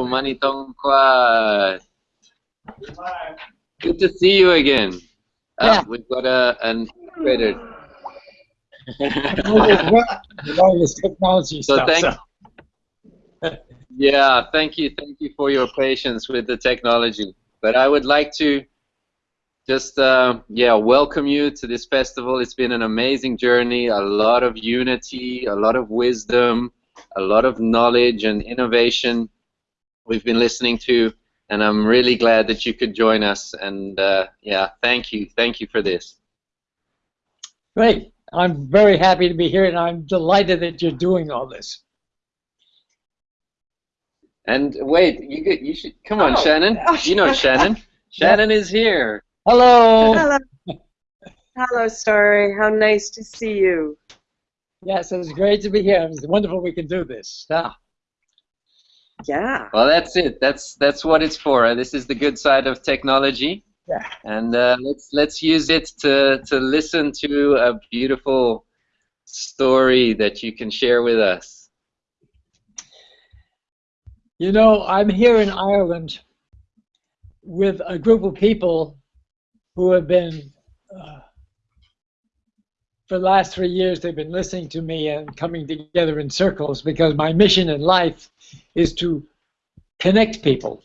Hello, Manitonquat. Good to see you again. Uh, we've got a, an integrated. technology so stuff. thank, so. yeah, thank you, thank you for your patience with the technology. But I would like to just uh, yeah welcome you to this festival. It's been an amazing journey, a lot of unity, a lot of wisdom, a lot of knowledge and innovation we've been listening to, and I'm really glad that you could join us. And uh, yeah, thank you, thank you for this. Great. I'm very happy to be here, and I'm delighted that you're doing all this. And wait, you get, you should come on, Oh. Shannon. You know Shannon. Shannon is here. Hello. Hello. Hello, Story. How nice to see you. Yes, it's great to be here. It's wonderful we can do this. Yeah. Yeah. Well, that's it. That's that's what it's for. This is the good side of technology. Yeah. And uh, let's let's use it to to listen to a beautiful story that you can share with us. You know, I'm here in Ireland with a group of people who have been, uh, for the last three years, they've been listening to me and coming together in circles because my mission in life is to connect people.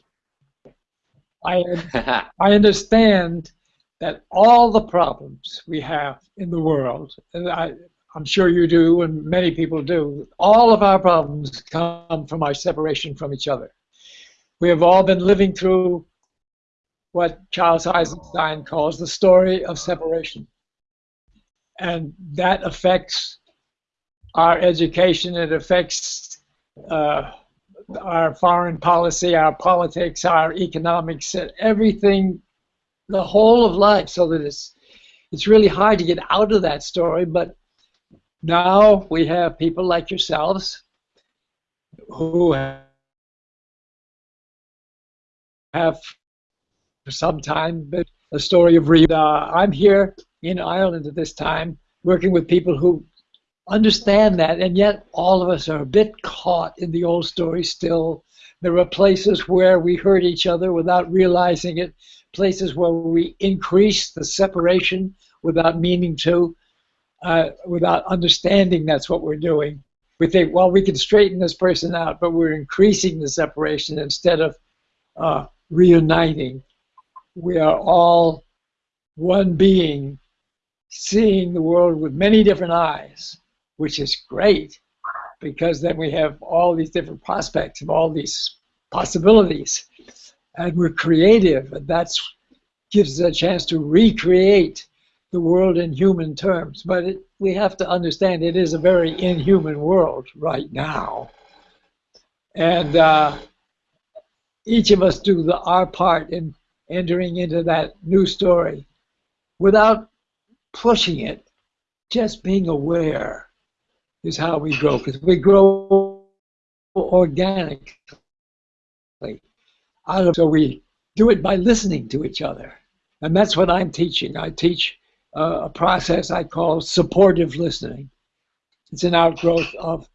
I, I understand that all the problems we have in the world, and I, I'm sure you do, and many people do, all of our problems come from our separation from each other. We have all been living through what Charles Eisenstein calls the story of separation. And that affects our education, it affects uh, our foreign policy, our politics, our economics, everything, the whole of life, so that it's, it's really hard to get out of that story, but now we have people like yourselves who have for some time been a story of re. Uh, I'm here in Ireland at this time working with people who understand that, and yet all of us are a bit caught in the old story still. There are places where we hurt each other without realizing it, places where we increase the separation without meaning to uh, without understanding that's what we're doing. We think, well, we can straighten this person out, but we're increasing the separation instead of uh, reuniting. We are all one being, seeing the world with many different eyes, which is great because then we have all these different prospects of all these possibilities. And we're creative, and that gives us a chance to recreate the world in human terms, but it, we have to understand it is a very inhuman world right now. And uh, each of us do the, our part in entering into that new story without pushing it, just being aware is how we grow, because we grow organically. Out of, so we do it by listening to each other. And that's what I'm teaching. I teach uh, a process I call supportive listening. It's an outgrowth of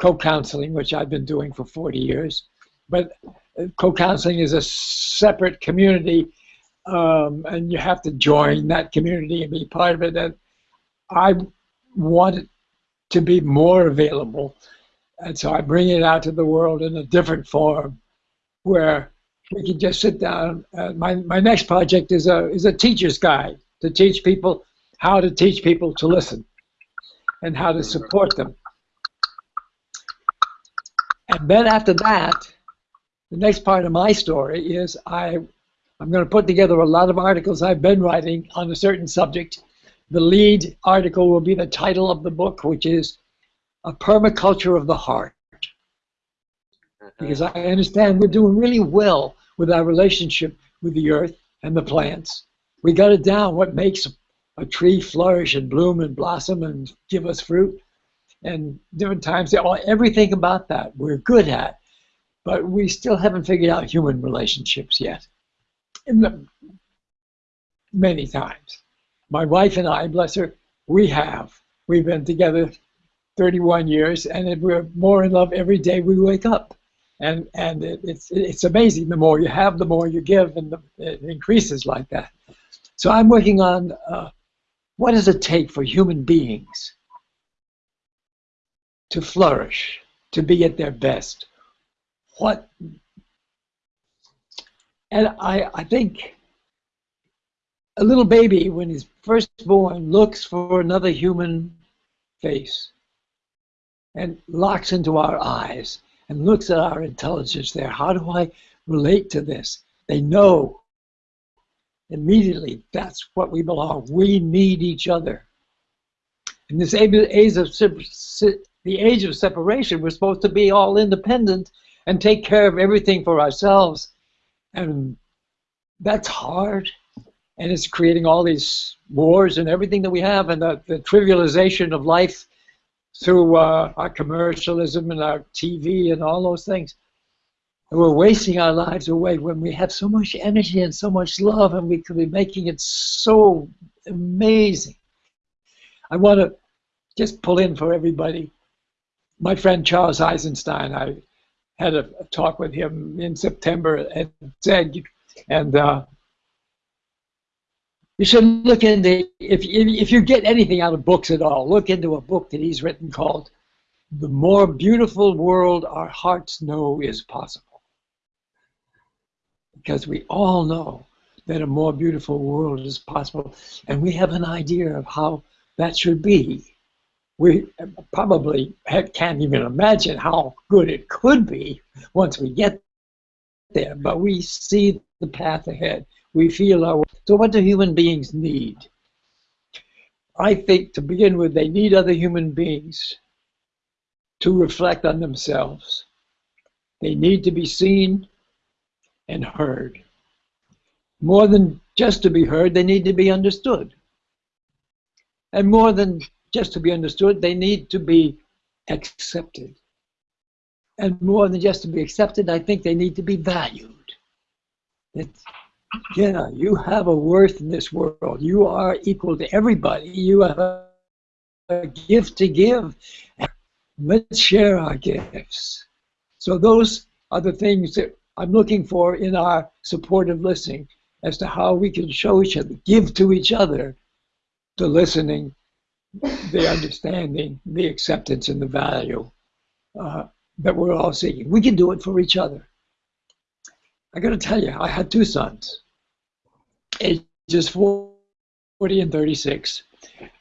co-counseling, which I've been doing for 40 years. But uh, co-counseling is a separate community, um, and you have to join that community and be part of it. And I want it to be more available, and so I bring it out to the world in a different form, where we can just sit down. Uh, my my next project is a is a teacher's guide to teach people how to teach people to listen and how to support them. And then after that, the next part of my story is I, I'm going to put together a lot of articles I've been writing on a certain subject. The lead article will be the title of the book, which is A Permaculture of the Heart. Uh-huh. Because I understand we're doing really well with our relationship with the earth and the plants. We got it down what makes a tree flourish and bloom and blossom and give us fruit. And different times, everything about that we're good at, but we still haven't figured out human relationships yet. Many times. My wife and I, bless her, we have. We've been together 31 years, and we're more in love every day we wake up. and and it, it's it's amazing. The more you have, the more you give, and the, it increases like that. So I'm working on uh, what does it take for human beings to flourish, to be at their best. What and I I think a little baby when he's first born looks for another human face and locks into our eyes and looks at our intelligence there. How do I relate to this? They know immediately that's what we belong. We need each other. In this age of the age of separation, we're supposed to be all independent and take care of everything for ourselves, and that's hard. And it's creating all these wars and everything that we have, and the, the trivialization of life through uh, our commercialism and our TV and all those things. And we're wasting our lives away when we have so much energy and so much love, and we could be making it so amazing. I want to just pull in for everybody. My friend Charles Eisenstein, I had a, talk with him in September at ZEGG, and uh, you should look into if if you get anything out of books at all, look into a book that he's written called "The More Beautiful World Our Hearts Know Is Possible," because we all know that a more beautiful world is possible, and we have an idea of how that should be. We probably can't even imagine how good it could be once we get there, but we see the path ahead. We feel our so what do human beings need? I think to begin with, they need other human beings to reflect on themselves. They need to be seen and heard. More than just to be heard, they need to be understood. And more than just to be understood, they need to be accepted. And more than just to be accepted, I think they need to be valued. Yeah, you have a worth in this world. You are equal to everybody. You have a gift to give. Let's share our gifts. So those are the things that I'm looking for in our supportive listening as to how we can show each other, give to each other the listening, the understanding, the acceptance, and the value uh, that we're all seeking. We can do it for each other. I got to tell you, I had two sons ages 40 and 36.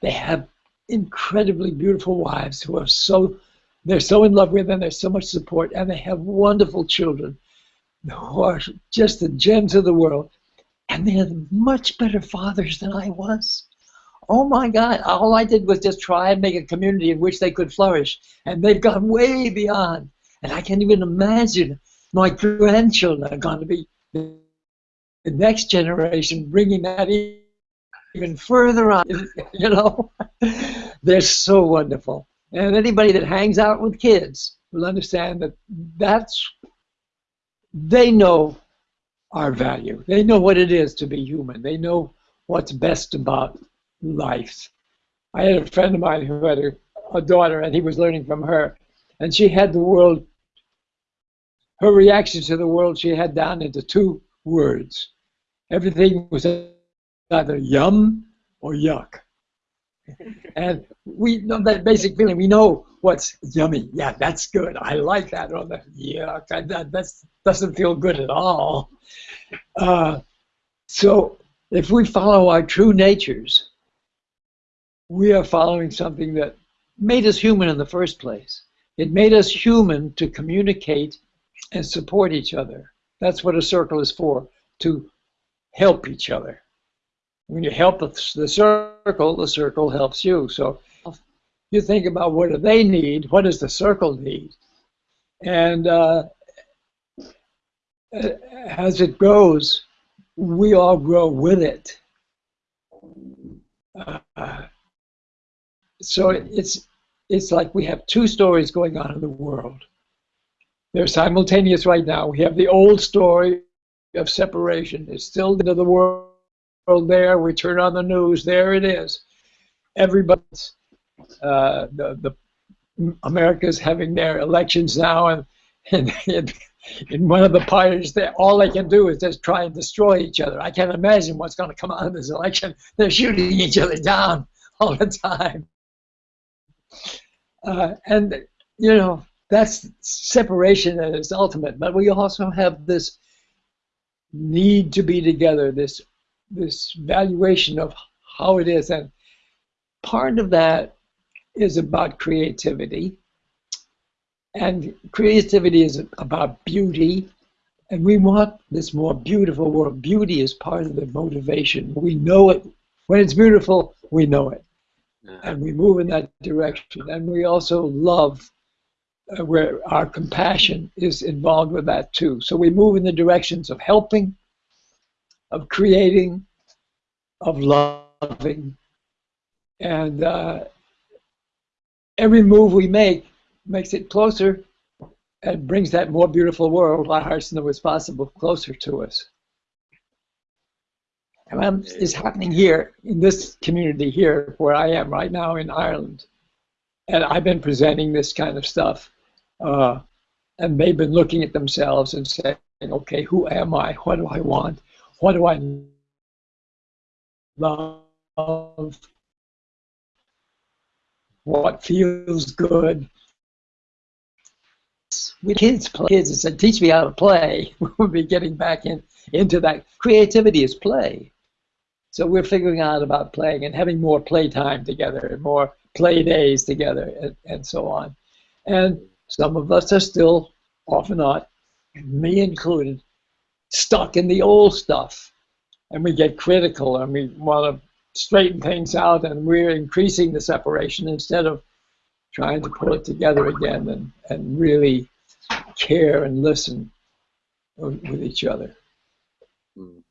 They have incredibly beautiful wives who are so they're so in love with them, there's so much support, and they have wonderful children who are just the gems of the world. And they are much better fathers than I was. Oh my God, all I did was just try and make a community in which they could flourish. And they've gone way beyond. And I can't even imagine my grandchildren are going to be the next generation, bringing that even further on. You know, they're so wonderful. And anybody that hangs out with kids will understand that that's they know our value. They know what it is to be human. They know what's best about life. I had a friend of mine who had a, a daughter, and he was learning from her, and she had the world. Her reaction to the world she had down into two words everything was either yum or yuck. and we know that basic feeling. We know what's yummy. Yeah, that's good. I like that. Or the yuck, that that's, doesn't feel good at all. Uh, so if we follow our true natures, we are following something that made us human in the first place. It made us human to communicate and support each other. That's what a circle is for, to help each other. When you help the circle, the circle helps you. So you think about what do they need, what does the circle need? And uh, as it grows, we all grow with it. Uh, so it's it's like we have two stories going on in the world. They're simultaneous right now. We have the old story of separation. It's still into the world there. We turn on the news, there it is. Everybody's uh, the the America's having their elections now, and in, in, one of the parties, that all they can do is just try and destroy each other. I can't imagine what's going to come out of this election. They're shooting each other down all the time. Uh, and, you know, that's separation at its ultimate. But we also have this need to be together, this this valuation of how it is. And part of that is about creativity. And creativity is about beauty. And we want this more beautiful world. Beauty is part of the motivation. We know it. When it's beautiful, we know it. And we move in that direction. And we also love uh, where our compassion is involved with that too. So we move in the directions of helping, of creating, of loving, and uh, every move we make makes it closer and brings that more beautiful world, our hearts know it's possible, closer to us. And it's happening here in this community here where I am right now in Ireland. And I've been presenting this kind of stuff. Uh, and they've been looking at themselves and saying, okay, who am I? What do I want? What do I love? What feels good? We kids play kids and said, teach me how to play. We'll be getting back in into that. Creativity is play. So we're figuring out about playing and having more playtime together and more play days together and, and so on. And some of us are still, often not, me included, stuck in the old stuff. And we get critical and we want to straighten things out and we're increasing the separation instead of trying to pull it together again and, and really care and listen with each other. Hmm.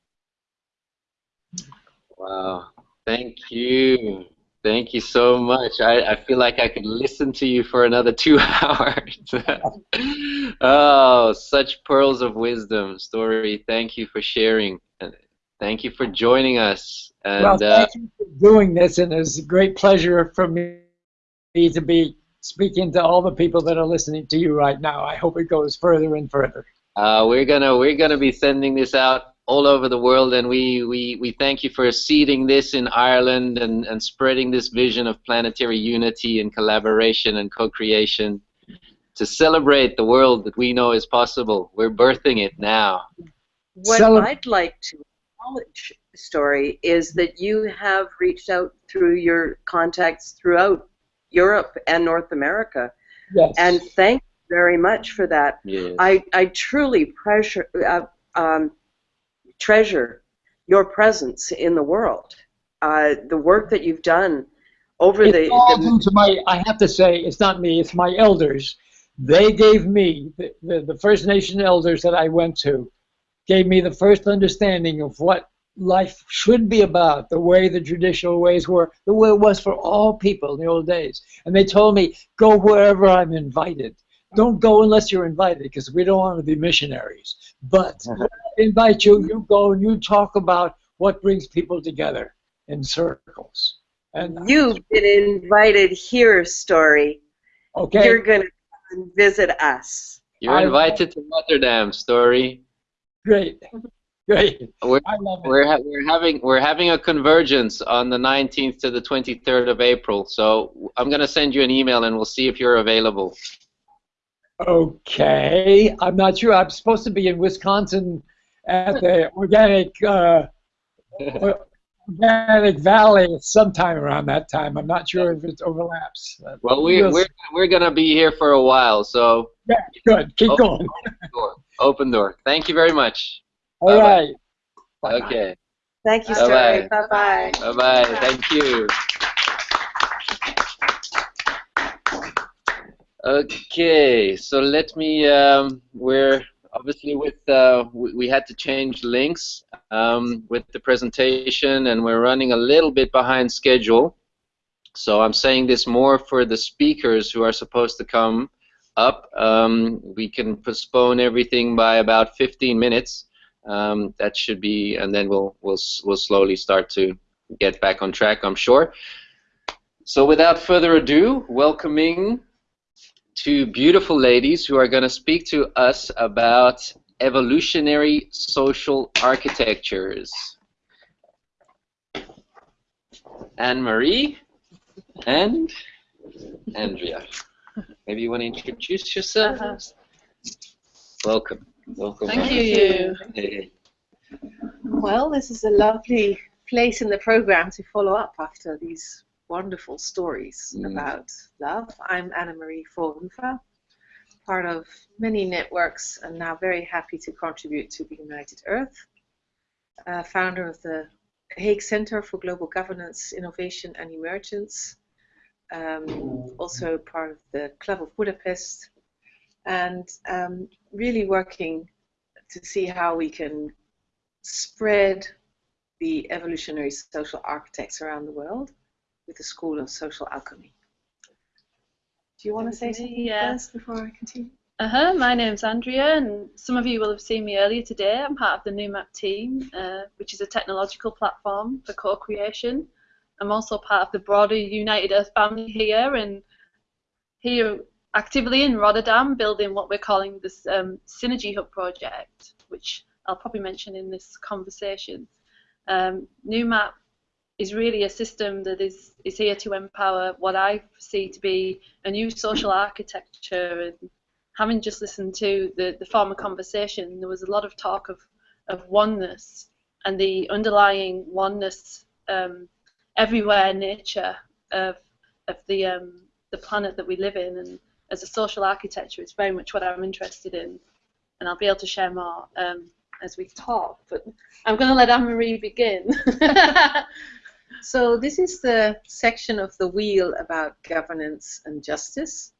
Wow. Thank you. Thank you so much. I, I feel like I could listen to you for another two hours. oh, such pearls of wisdom, Story. Thank you for sharing. And thank you for joining us. And, well, thank uh, you for doing this, and it's a great pleasure for me to be speaking to all the people that are listening to you right now. I hope it goes further and further. Uh, we're gonna we're gonna be sending this out all over the world, and we, we, we thank you for seeding this in Ireland and, and spreading this vision of planetary unity and collaboration and co-creation to celebrate the world that we know is possible. We're birthing it now. What Cele I'd like to acknowledge, Story, is that you have reached out through your contacts throughout Europe and North America. Yes. And thank you very much for that. Yes. I, I truly pressure, uh, um, treasure your presence in the world. Uh, the work that you've done over it's the, to my. I have to say, it's not me. It's my elders. They gave me the, the, the First Nation elders that I went to, gave me the first understanding of what life should be about, the way the traditional ways were, the way it was for all people in the old days. And they told me, go wherever I'm invited. Don't go unless you're invited, because we don't want to be missionaries. But uh-huh. invite you, you go and you talk about what brings people together in circles. And you've been invited here, Story. Okay. You're going to visit us. You're invited to Rotterdam, Story. Great. Great. We're, we're, ha we're having we're having a convergence on the 19th to the 23rd of April. So I'm going to send you an email and we'll see if you're available. Okay. I'm not sure. I'm supposed to be in Wisconsin at the organic uh, organic valley sometime around that time. I'm not sure if it overlaps. Well, we, we're we're gonna be here for a while, so yeah, good. Keep open, going. Open door. Open door. Thank you very much. All bye right. Bye. Okay. Thank you, Story. Bye bye. Bye bye. Thank you. Okay, so let me. Um, we're obviously with uh, we, we, had to change links um, with the presentation, and we're running a little bit behind schedule. So I'm saying this more for the speakers who are supposed to come up. Um, we can postpone everything by about 15 minutes. Um, that should be, and then we'll we'll we'll slowly start to get back on track. I'm sure. So without further ado, welcoming two beautiful ladies who are going to speak to us about evolutionary social architectures. Anne-Marie and Andrea. Maybe you want to introduce yourself? Uh -huh. Welcome. Welcome. Thank you. Hey. Well, this is a lovely place in the program to follow up after these wonderful stories mm. about love. I'm Anna Marie Voorhoeve, part of many networks, and now very happy to contribute to the United Earth, uh, founder of the Hague Center for Global Governance, Innovation and Emergence, um, also part of the Club of Budapest, and um, really working to see how we can spread the evolutionary social architects around the world with the School of Social Alchemy. Do you want to say something yeah. first before I continue? Uh-huh, my name's Andrea, and some of you will have seen me earlier today. I'm part of the NewMap team, uh, which is a technological platform for co-creation. I'm also part of the broader United Earth family here, and here actively in Rotterdam, building what we're calling this um, Synergy Hub project, which I'll probably mention in this conversation. Um, NewMap is really a system that is, is here to empower what I see to be a new social architecture. And having just listened to the, the former conversation, there was a lot of talk of, of oneness and the underlying oneness um, everywhere nature of, of the, um, the planet that we live in. And as a social architecture, it's very much what I'm interested in. And I'll be able to share more um, as we talk, but I'm going to let Anne-Marie begin. so this is the section of the wheel about governance and justice,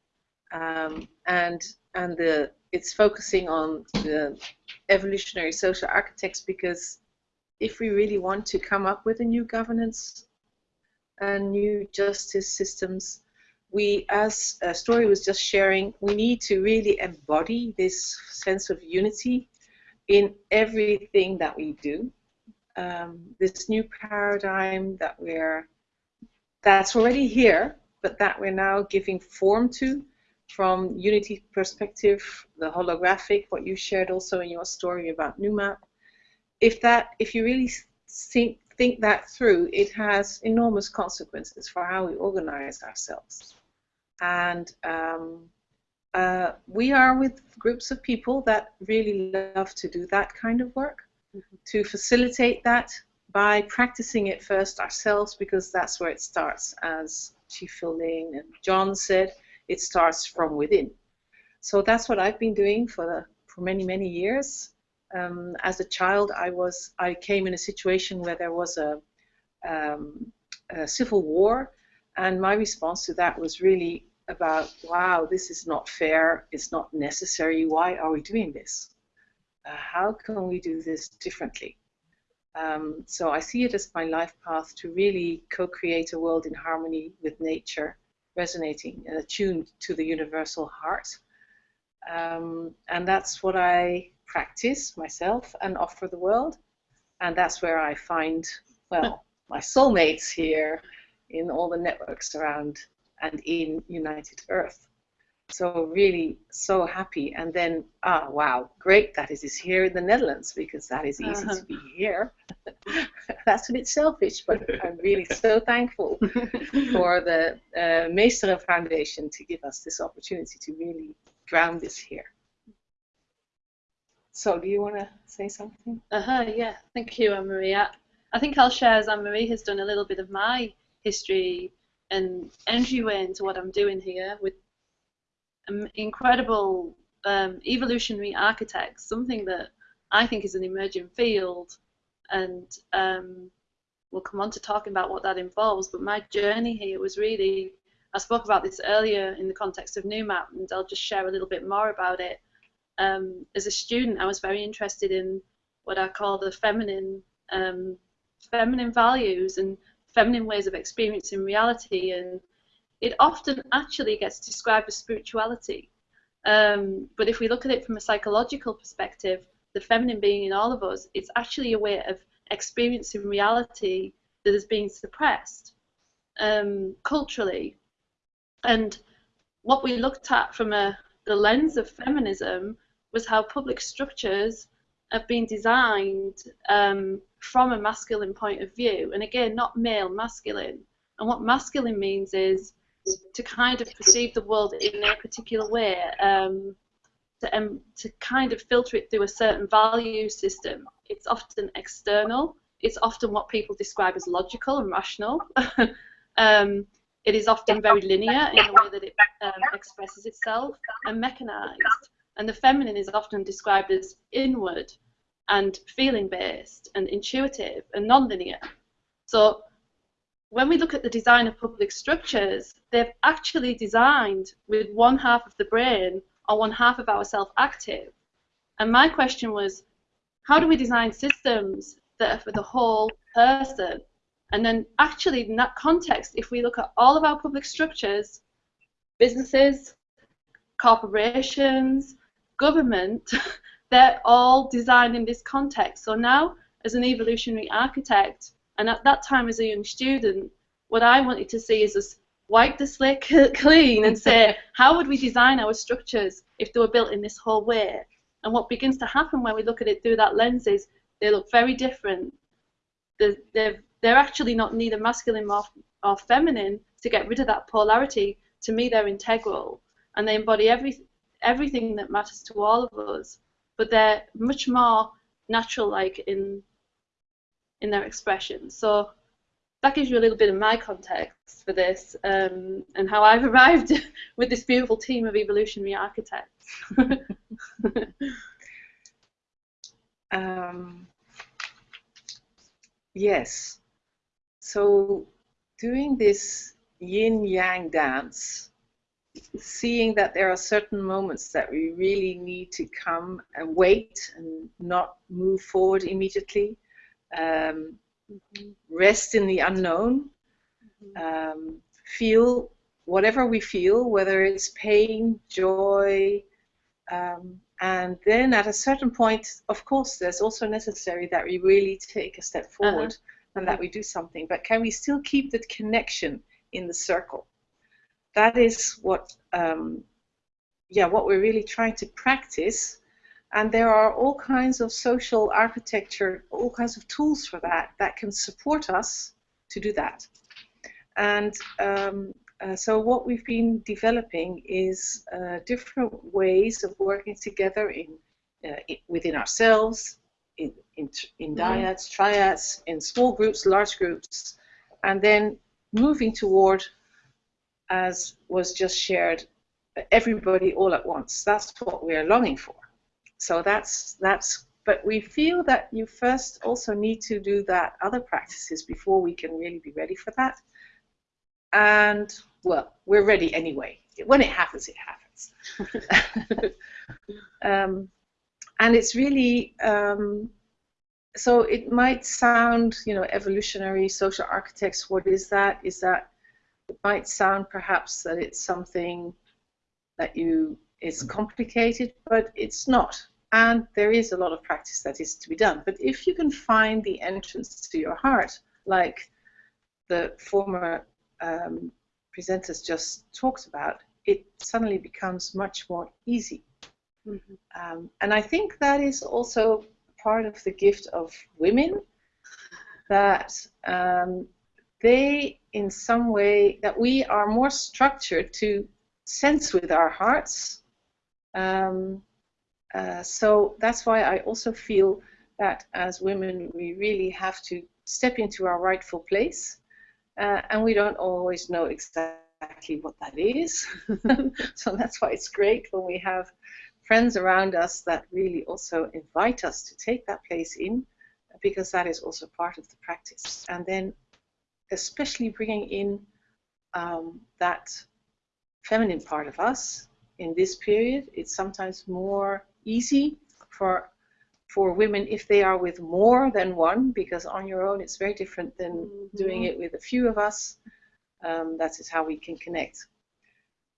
um, and and the it's focusing on the evolutionary social architects because if we really want to come up with a new governance and new justice systems, we, as a Story was just sharing, we need to really embody this sense of unity in everything that we do. Um, this new paradigm that we're that's already here, but that we're now giving form to from Unity perspective, the holographic, what you shared also in your story about NewMap. If that, if you really think, think that through, it has enormous consequences for how we organize ourselves. And um, uh, we are with groups of people that really love to do that kind of work. To facilitate that by practicing it first ourselves because that's where it starts. As Chief Phil and John said, it starts from within. So that's what I've been doing for the, for many many years. Um, as a child, I was I came in a situation where there was a, um, a civil war, and my response to that was really about, wow, this is not fair, it's not necessary, why are we doing this? Uh, how can we do this differently? Um, so I see it as my life path to really co-create a world in harmony with nature, resonating and attuned to the universal heart. Um, and that's what I practice myself and offer the world. And that's where I find, well, my soulmates here in all the networks around and in United Earth. So really so happy. And then, ah, wow, great that it is here in the Netherlands because that is easy uh-huh. to be here. That's a bit selfish, but I'm really so thankful for the uh, Meesteren Foundation to give us this opportunity to really ground this here. So, do you want to say something? Uh huh. Yeah. Thank you, Anne Marie. I think I'll share as Anne Marie has done a little bit of my history and entryway into what I'm doing here with incredible um, evolutionary architects, something that I think is an emerging field, and um, we'll come on to talking about what that involves. But my journey here was really, I spoke about this earlier in the context of NewMap, and I'll just share a little bit more about it. Um, as a student, I was very interested in what I call the feminine, um, feminine values and feminine ways of experiencing reality, and it often actually gets described as spirituality. Um, but if we look at it from a psychological perspective, the feminine being in all of us, it's actually a way of experiencing reality that is being suppressed um, culturally. And what we looked at from a, the lens of feminism was how public structures have been designed um, from a masculine point of view, and again, not male, masculine. And what masculine means is to kind of perceive the world in a particular way, um, to, um, to kind of filter it through a certain value system. It's often external. It's often what people describe as logical and rational. um, it is often very linear in the way that it um, expresses itself and mechanized. And the feminine is often described as inward and feeling based and intuitive and non-linear. So when we look at the design of public structures, they've actually designed with one half of the brain or one half of ourself active. And my question was, how do we design systems that are for the whole person? And then actually in that context, if we look at all of our public structures, businesses, corporations, government, they're all designed in this context. So now, as an evolutionary architect, and at that time as a young student, what I wanted to see is us wipe the slate clean and say, how would we design our structures if they were built in this whole way? And what begins to happen when we look at it through that lens is they look very different. They're, they're, they're actually not neither masculine or, or feminine to get rid of that polarity. To me, they're integral and they embody every, everything that matters to all of us. But they're much more natural-like in in their expression. So that gives you a little bit of my context for this um, and how I've arrived with this beautiful team of evolutionary architects. um, yes. So doing this yin-yang dance, seeing that there are certain moments that we really need to come and wait and not move forward immediately, um, mm-hmm. rest in the unknown, mm-hmm. um, feel whatever we feel, whether it's pain, joy, um, and then at a certain point, of course, there's also necessary that we really take a step uh-huh. forward uh-huh. and that we do something. But can we still keep that connection in the circle? That is what, um, yeah, what we're really trying to practice and there are all kinds of social architecture, all kinds of tools for that that can support us to do that. And um, uh, so what we've been developing is uh, different ways of working together in, uh, within ourselves, in, in, in mm-hmm. dyads, triads, in small groups, large groups, and then moving toward, as was just shared, everybody all at once. That's what we're longing for. So that's that's. But we feel that you first also need to do that other practices before we can really be ready for that. And well, we're ready anyway. When it happens, it happens. um, and it's really um, so it might sound, you know, evolutionary social architects. What is that? Is that it might sound perhaps that it's something that you is complicated, but it's not and there is a lot of practice that is to be done. But if you can find the entrance to your heart, like the former um, presenters just talked about, it suddenly becomes much more easy. Mm-hmm. Um, and I think that is also part of the gift of women that um, they, in some way, that we are more structured to sense with our hearts. Um, uh, so that's why I also feel that as women we really have to step into our rightful place uh, and we don't always know exactly what that is. so that's why it's great when we have friends around us that really also invite us to take that place in because that is also part of the practice. And then especially bringing in um, that feminine part of us in this period, it's sometimes more easy for for women if they are with more than one, because on your own it's very different than mm-hmm. doing it with a few of us. Um, that is how we can connect.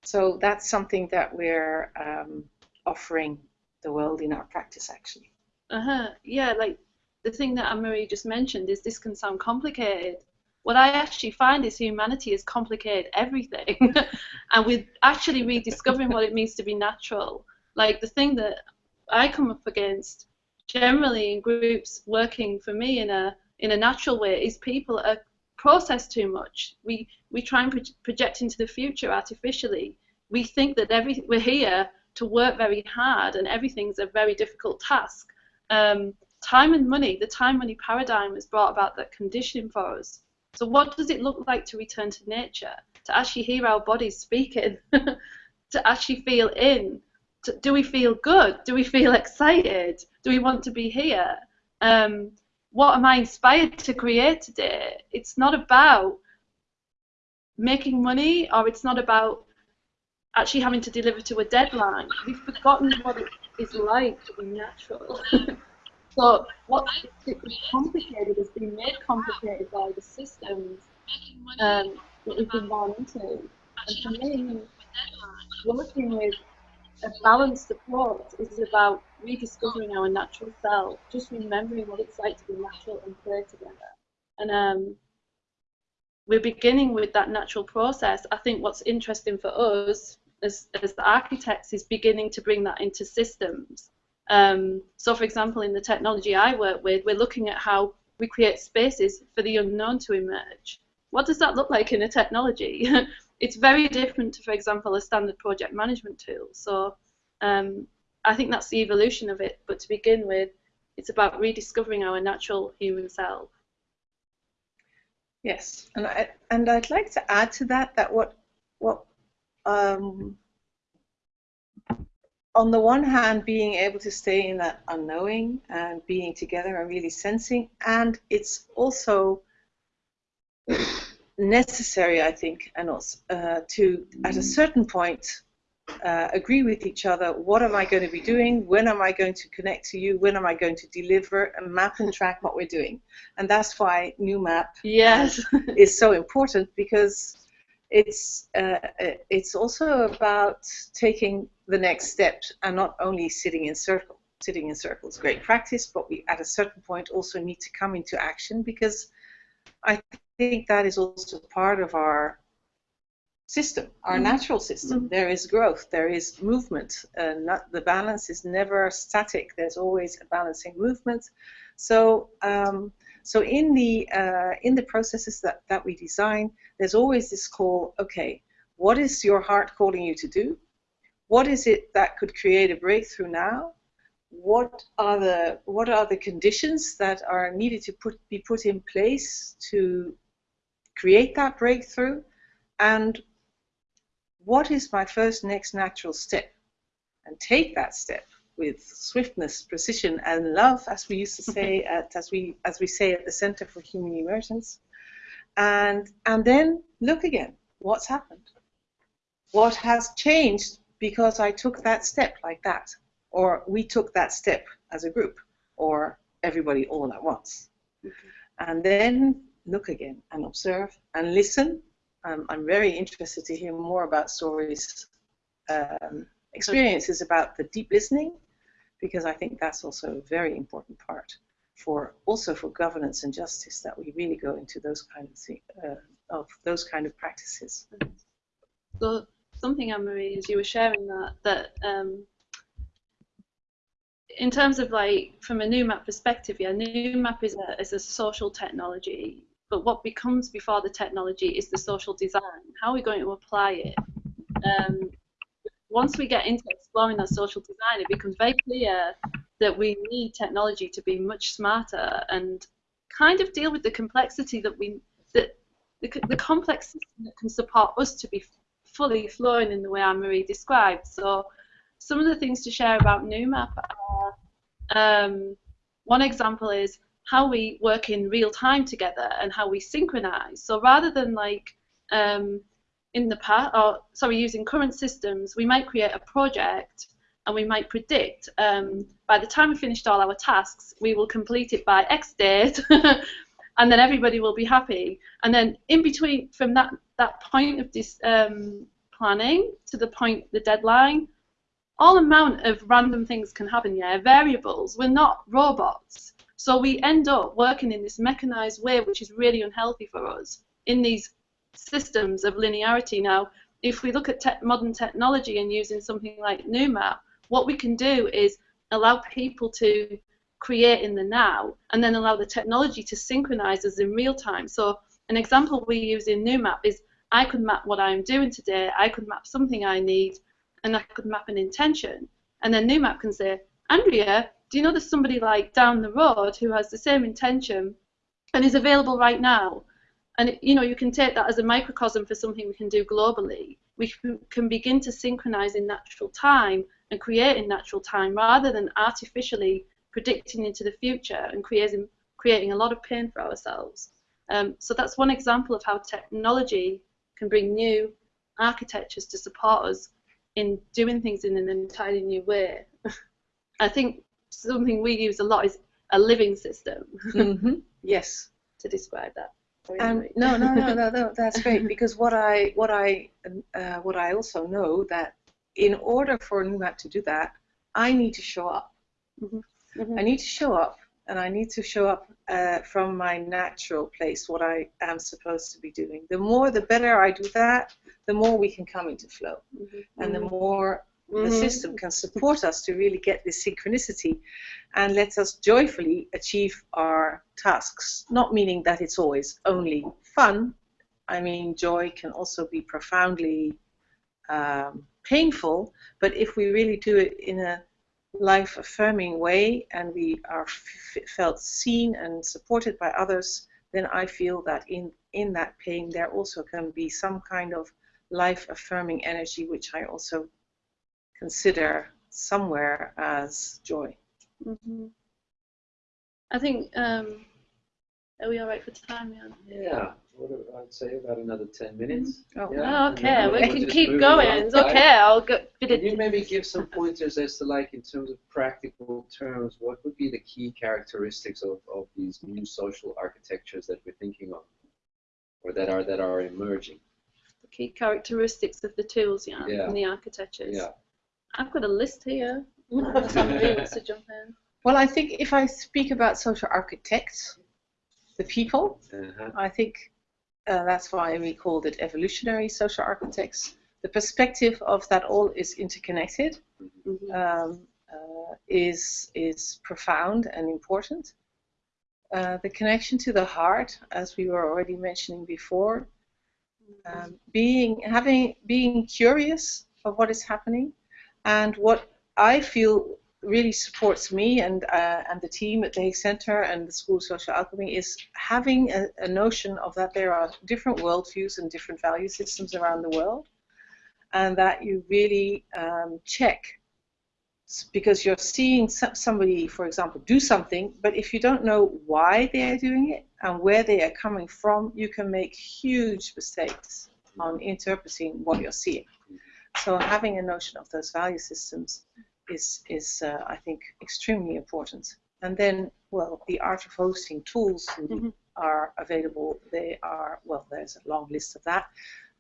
So that's something that we're um, offering the world in our practice, actually. Uh huh. Yeah, like the thing that Anne Marie just mentioned is this can sound complicated, what I actually find is humanity has complicated everything, and we're actually rediscovering what it means to be natural. Like the thing that I come up against generally in groups working for me in a in a natural way is people are processed too much. We we try and pro project into the future artificially. We think that every we're here to work very hard and everything's a very difficult task. Um, time and money, the time money paradigm has brought about that conditioning for us. So what does it look like to return to nature? To actually hear our bodies speaking, to actually feel in. Do we feel good? Do we feel excited? Do we want to be here? Um, what am I inspired to create today? It's not about making money or it's not about actually having to deliver to a deadline. We've forgotten what it is like to be natural. so what is complicated has been made complicated by the systems um, that we've been born into. And for me, working with a balanced approach is about rediscovering our natural self, just remembering what it's like to be natural and play together. And um, we're beginning with that natural process. I think what's interesting for us as, as the architects is beginning to bring that into systems. Um, so, for example, in the technology I work with, we're looking at how we create spaces for the unknown to emerge. What does that look like in a technology? it's very different to, for example, a standard project management tool. So um, I think that's the evolution of it. But to begin with, it's about rediscovering our natural human self. Yes, and I and I'd like to add to that that what what um, on the one hand being able to stay in that unknowing and being together and really sensing, and it's also necessary, I think, and also uh, to at a certain point uh, agree with each other. What am I going to be doing? When am I going to connect to you? When am I going to deliver and map and track what we're doing? And that's why new map yes. is so important because it's uh, it's also about taking the next step and not only sitting in circle. Sitting in circles, great practice, but we at a certain point also need to come into action because I think that is also part of our system, our mm. natural system. Mm. There is growth, there is movement. Uh, not, the balance is never static. There's always a balancing movement. So, um, so in the uh, in the processes that that we design, there's always this call. Okay, what is your heart calling you to do? What is it that could create a breakthrough now? What are the what are the conditions that are needed to put be put in place to create that breakthrough? And what is my first next natural step? And take that step with swiftness, precision, and love, as we used to say at as we as we say at the Center for Human Emergence, and and then look again. What's happened? What has changed because I took that step like that, or we took that step as a group, or everybody all at once, mm-hmm. and then look again and observe and listen um, I'm very interested to hear more about stories, um, experiences about the deep listening, because I think that's also a very important part for also for governance and justice that we really go into those kind of uh, of those kind of practices. So something, Anne Marie, as you were sharing that that um, in terms of like from a new map perspective, yeah, new map is a is a social technology but what becomes before the technology is the social design. How are we going to apply it? Um, once we get into exploring that social design, it becomes very clear that we need technology to be much smarter and kind of deal with the complexity that we that the, the complex system that can support us to be fully flowing in the way Anne Marie described. So some of the things to share about NewMap are um, one example is how we work in real time together and how we synchronize. So rather than like um, in the past, or sorry, using current systems, we might create a project and we might predict um, by the time we finished all our tasks, we will complete it by X date, and then everybody will be happy. And then in between, from that that point of this um, planning to the point the deadline, all amount of random things can happen. Yeah, variables. We're not robots. So we end up working in this mechanized way, which is really unhealthy for us in these systems of linearity. Now, if we look at te modern technology and using something like NuMap, what we can do is allow people to create in the now and then allow the technology to synchronize us in real time. So an example we use in NuMap is I could map what I'm doing today, I could map something I need, and I could map an intention. And then NuMap can say, Andrea, do you know there's somebody like down the road who has the same intention and is available right now? And you know, you can take that as a microcosm for something we can do globally. We can begin to synchronize in natural time and create in natural time rather than artificially predicting into the future and creating creating a lot of pain for ourselves. Um, so that's one example of how technology can bring new architectures to support us in doing things in an entirely new way. I think something we use a lot is a living system. Mm-hmm. Yes. to describe that. Um, no, no, no, no, no, that's great because what I, what I, uh, what I also know that in order for New NuMap to do that, I need to show up. Mm-hmm. Mm-hmm. I need to show up, and I need to show up uh, from my natural place, what I am supposed to be doing. The more, the better I do that, the more we can come into flow, Mm-hmm. and the more the Mhm. system can support us to really get this synchronicity and let us joyfully achieve our tasks. Not meaning that it's always only fun. I mean, joy can also be profoundly um, painful, but if we really do it in a life affirming way and we are f- felt seen and supported by others, then I feel that in, in that pain there also can be some kind of life affirming energy, which I also consider somewhere as joy. hmm I think, um, are we all right for time, Jan? Yeah, I'd say about another 10 minutes. Oh. Yeah, Oh, okay, then we we'll can keep going. It's okay, I'll go. Bit Can you it, maybe give some pointers as to like in terms of practical terms, what would be the key characteristics of, of these new social architectures that we're thinking of, or that are that are emerging? the key characteristics of the tools, yeah, Yeah. and the architectures. Yeah. I've got a list here. Somebody wants to jump in. Well, I think if I speak about social architects, the people, Uh-huh. I think uh, that's why we called it evolutionary social architects. The perspective of that all is interconnected Mhm. um, uh, is is profound and important. Uh, the connection to the heart, as we were already mentioning before, um, being having being curious of what is happening, and what I feel really supports me and uh, and the team at the Hague Center and the School of Social Alchemy is having a, a notion of that there are different worldviews and different value systems around the world, and that you really um, check because you're seeing somebody, for example, do something, but if you don't know why they are doing it and where they are coming from, you can make huge mistakes on interpreting what you're seeing. So having a notion of those value systems is, is uh, I think, extremely important. And then, well, the art of hosting tools Mhm. are available. They are, well, there's a long list of that,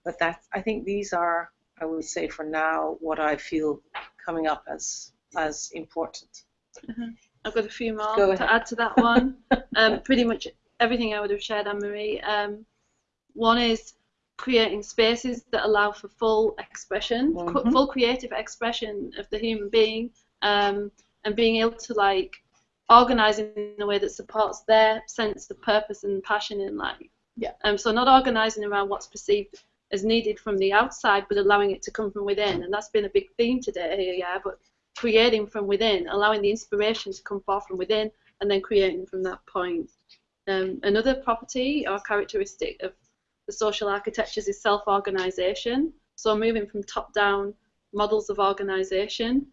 but that I think these are, I would say, for now, what I feel coming up as as important. I've got a few more Go to ahead. add to that one. um, pretty much everything I would have shared, Anne Marie. Um, one is creating spaces that allow for full expression, cu- Mhm. full creative expression of the human being, um, and being able to like organize in a way that supports their sense of purpose and passion in life. Yeah. Um, so not organizing around what's perceived as needed from the outside, but allowing it to come from within, and that's been a big theme today here, yeah. But creating from within, allowing the inspiration to come forth from within, and then creating from that point. Um, another property or characteristic of the social architectures is self-organization. So moving from top-down models of organization.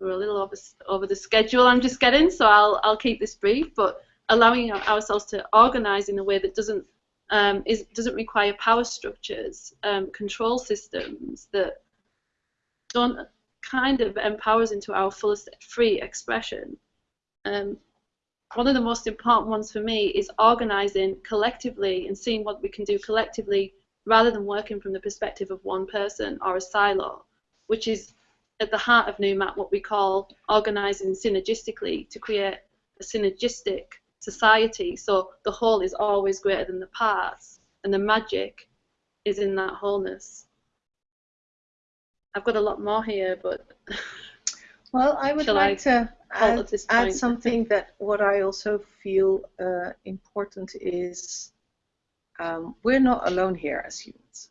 We're a little over, over the schedule I'm just getting, so I'll, I'll keep this brief, but allowing ourselves to organize in a way that doesn't um, is, doesn't require power structures, um, control systems that don't kind of empower us into our fullest free expression. Um, one of the most important ones for me is organizing collectively and seeing what we can do collectively rather than working from the perspective of one person or a silo, which is at the heart of NewMap what we call organizing synergistically to create a synergistic society. So the whole is always greater than the parts, and the magic is in that wholeness. I've got a lot more here, but Well, I would like to halt add, add something that what I also feel uh, important is um, we're not alone here as humans.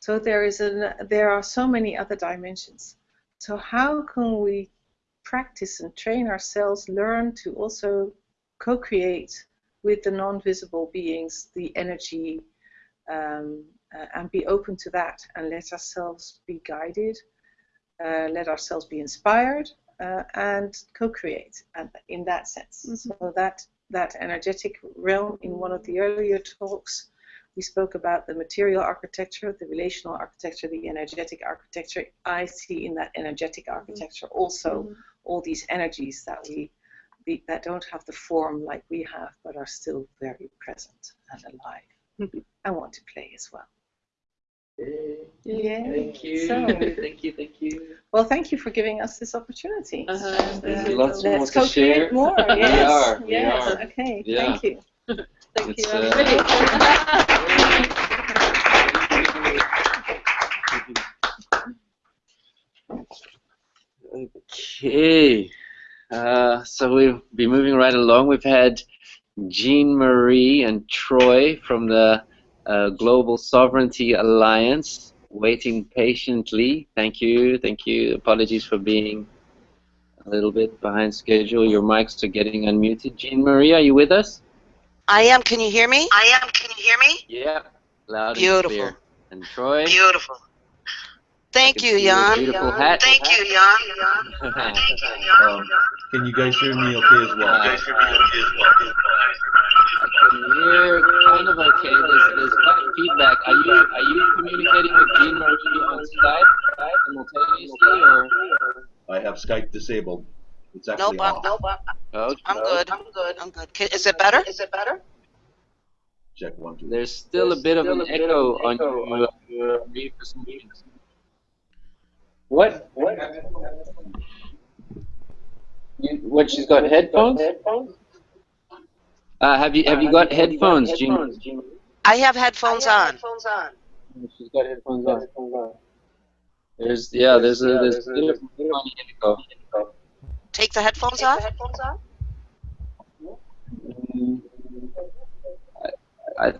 So there is an, there are so many other dimensions. So how can we practice and train ourselves, learn to also co-create with the non-visible beings, the energy, um, uh, and be open to that, and let ourselves be guided uh, let ourselves be inspired uh, and co-create in that sense. So that that energetic realm in one of the earlier talks we spoke about the material architecture the relational architecture the energetic architecture. I see in that energetic architecture also Mhm. all these energies that we that don't have the form like we have but are still very present and alive Mhm. and want to play as well Yeah. Thank you. So- thank you. Thank you. well thank you for giving us this opportunity Uh-huh. And, There's uh, lots more Let's to co-create share. more. We Yes. are, we yes. are. Okay. Yeah. Thank you. thank It's, you. I'm uh. Okay, uh, so we'll be moving right along. We've had Jean Marie and Troy from the uh, Global Sovereignty Alliance waiting patiently. Thank you, thank you. Apologies for being a little bit behind schedule. Your mics are getting unmuted. Jean Marie, are you with us? I am. Can you hear me? I am. Can you hear me? Yeah, loud Beautiful. and clear. And Troy? Beautiful. Thank you, see your Jan. Hat. Thank you, Jan. Um, can you guys hear me okay as well? I can hear kind of okay. There's, there's quite feedback. Are you are you communicating with Jean Marie on Skype simultaneously or? I have Skype disabled. It's actually Nope, I'm, nope, I'm, Oh, I'm good. I'm good. I'm good. Is it better? Is it better? Check one, two. There's still a bit of an echo on your, your Marie for some reason. What? What? You, what? She's got headphones. Uh, have you have you got headphones, Jean? I have headphones on. She's got headphones on. There's yeah, there's a there's a bit of funny echo. Take the headphones off. Mm, I, I,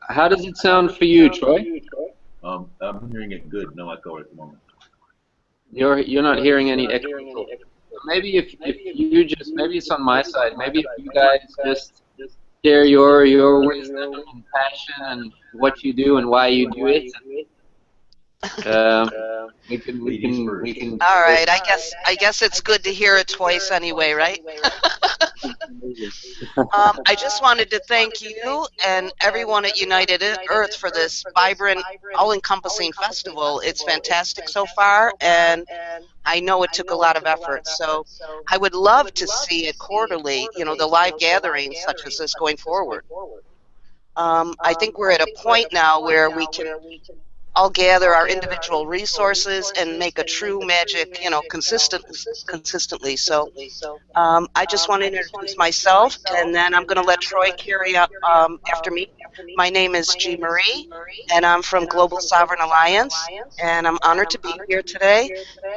how does it sound for you, Troy? Um, I'm hearing it good. No echo at the moment. You're you're not hearing any echo. Maybe if if you just maybe it's on my side. Maybe if you guys just share your your wisdom and passion and what you do and why you do it. Um, we can we can we can. All right. I guess I guess it's good to hear it twice anyway, right? Um, I just wanted to thank you and everyone at United Earth for this vibrant, all-encompassing festival. It's fantastic so far, and I know it took a lot of effort. So I would love to see it quarterly, you know, the live gatherings such as this going forward. Um, I think we're at a point now where we can all gather our individual resources and make a true magic, you know, consistent, consistently. So um, I just want to introduce myself, and then I'm going to let Troy carry up um, after me. My name is Jean Marie, and I'm from Global Sovereign Alliance, and I'm honored to be here today,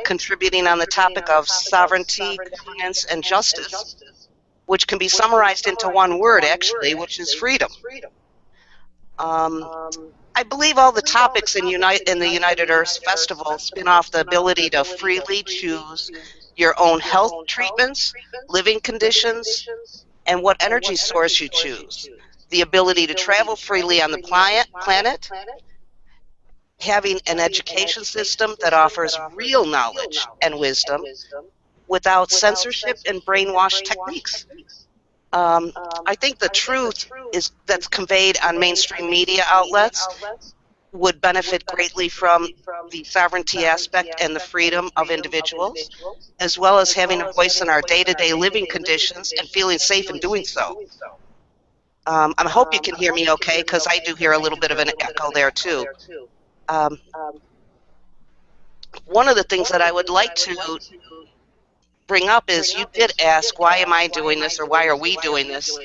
contributing on the topic of sovereignty, governance, and justice, which can be summarized into one word, actually, which is freedom. Um, I believe all the topics in, Unite, in the United Earth Festival spin off the ability to freely choose your own health treatments, living conditions, and what energy source you choose. The ability to travel freely on the planet, planet having an education system that offers real knowledge and wisdom without censorship and brainwash techniques. Um, I think the truth is that's conveyed on mainstream media outlets would benefit greatly from the sovereignty aspect and the freedom of individuals, as well as having a voice in our day-to-day living conditions and feeling safe in doing so. Um, I hope you can hear me okay, because I do hear a little bit of an echo there too. Um, one of the things that I would like to bring up is you did ask, why am I doing this or why are we doing this?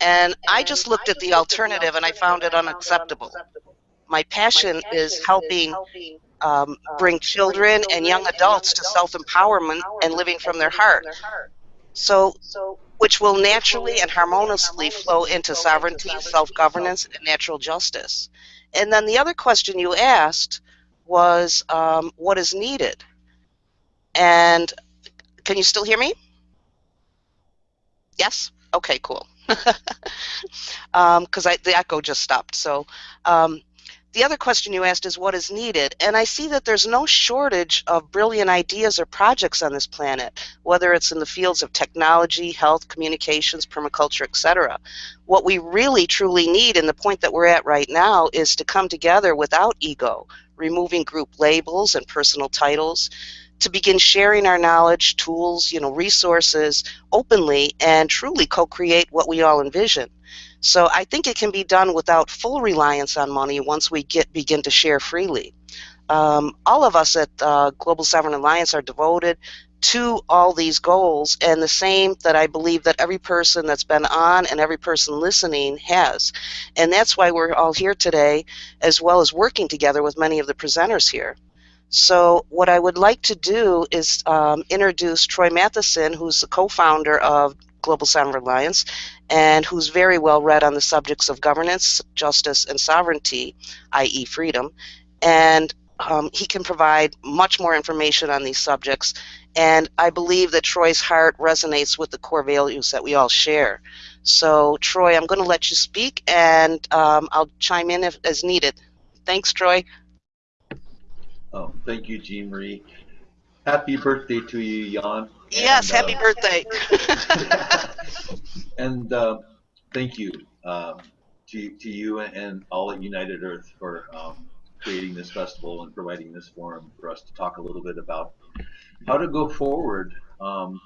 And I just looked at the alternative and I found it unacceptable. My passion is helping um, bring children and young adults to self empowerment and living from their heart. So, which will naturally and harmoniously flow into sovereignty, self governance, and natural justice. And then the other question you asked was um, what is needed? And can you still hear me? Yes? Okay, cool. Because um, the echo just stopped. So, um, the other question you asked is what is needed, and I see that there's no shortage of brilliant ideas or projects on this planet, whether it's in the fields of technology, health, communications, permaculture, etc. What we really truly need, and the point that we're at right now, is to come together without ego, removing group labels and personal titles, to begin sharing our knowledge, tools, you know, resources openly and truly co-create what we all envision. So I think it can be done without full reliance on money once we get begin to share freely. Um, all of us at uh, Global Sovereign Alliance are devoted to all these goals and the same that I believe that every person that's been on and every person listening has. And that's why we're all here today as well as working together with many of the presenters here. So what I would like to do is um, introduce Troy Matheson, who's the co-founder of Global Sovereign Alliance, and who's very well read on the subjects of governance, justice, and sovereignty, i.e., freedom. And um, he can provide much more information on these subjects. And I believe that Troy's heart resonates with the core values that we all share. So, Troy, I'm going to let you speak, and um, I'll chime in if as needed. Thanks, Troy. Oh, thank you, Jean Marie. Happy birthday to you, Jan. Yes, and, happy uh, birthday. and uh, thank you um, to, to you and all at United Earth for um, creating this festival and providing this forum for us to talk a little bit about how to go forward um,